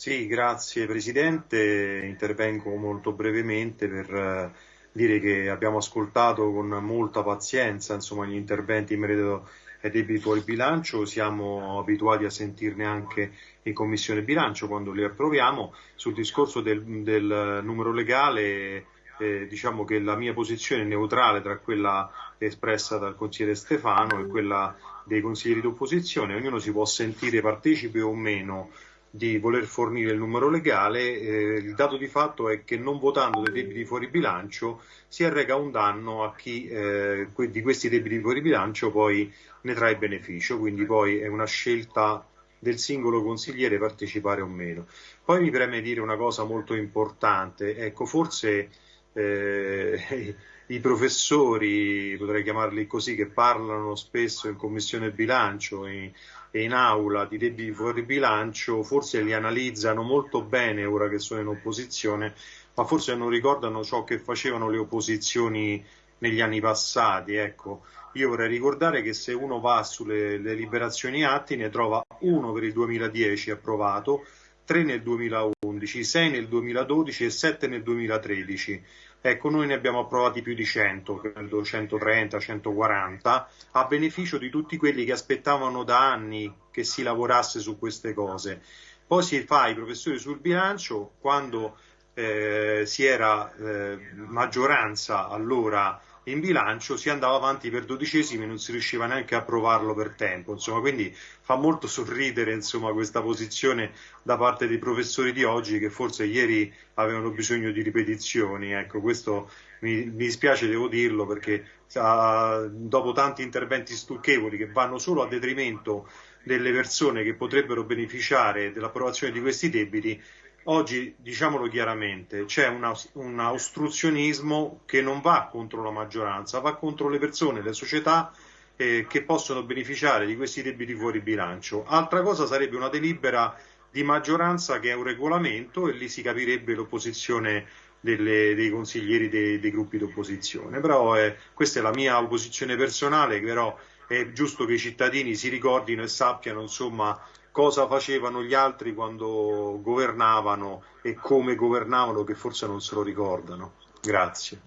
Sì, grazie Presidente. Intervengo molto brevemente per eh, dire che abbiamo ascoltato con molta pazienza insomma, gli interventi in merito ai debiti fuori bilancio, siamo abituati a sentirne anche in Commissione bilancio quando li approviamo. Sul discorso del, del numero legale eh, diciamo che la mia posizione è neutrale tra quella espressa dal consigliere Stefano e quella dei consiglieri d'opposizione, ognuno si può sentire partecipe o meno di voler fornire il numero legale, eh, il dato di fatto è che non votando dei debiti fuori bilancio si arrega un danno a chi eh, di questi debiti fuori bilancio poi ne trae beneficio, quindi poi è una scelta del singolo consigliere partecipare o meno. Poi mi preme dire una cosa molto importante, ecco forse eh, i professori, potrei chiamarli così, che parlano spesso in commissione bilancio e, e in aula di debiti fuori bilancio, forse li analizzano molto bene ora che sono in opposizione, ma forse non ricordano ciò che facevano le opposizioni negli anni passati. Ecco, io vorrei ricordare che se uno va sulle liberazioni atti ne trova uno per il 2010 approvato, 3 nel 2011, 6 nel 2012 e 7 nel 2013. Ecco, noi ne abbiamo approvati più di 100, credo 130, 140, a beneficio di tutti quelli che aspettavano da anni che si lavorasse su queste cose. Poi si fa i professori sul bilancio quando eh, si era eh, maggioranza allora in bilancio si andava avanti per dodicesimi e non si riusciva neanche a approvarlo per tempo. Insomma, quindi fa molto sorridere insomma, questa posizione da parte dei professori di oggi che forse ieri avevano bisogno di ripetizioni. Ecco, questo mi, mi dispiace, devo dirlo, perché uh, dopo tanti interventi stucchevoli che vanno solo a detrimento delle persone che potrebbero beneficiare dell'approvazione di questi debiti, Oggi, diciamolo chiaramente, c'è una, un ostruzionismo che non va contro la maggioranza, va contro le persone, le società eh, che possono beneficiare di questi debiti fuori bilancio. Altra cosa sarebbe una delibera di maggioranza che è un regolamento e lì si capirebbe l'opposizione delle, dei consiglieri dei, dei gruppi d'opposizione. Però eh, questa è la mia opposizione personale, però è giusto che i cittadini si ricordino e sappiano insomma cosa facevano gli altri quando governavano e come governavano che forse non se lo ricordano. Grazie.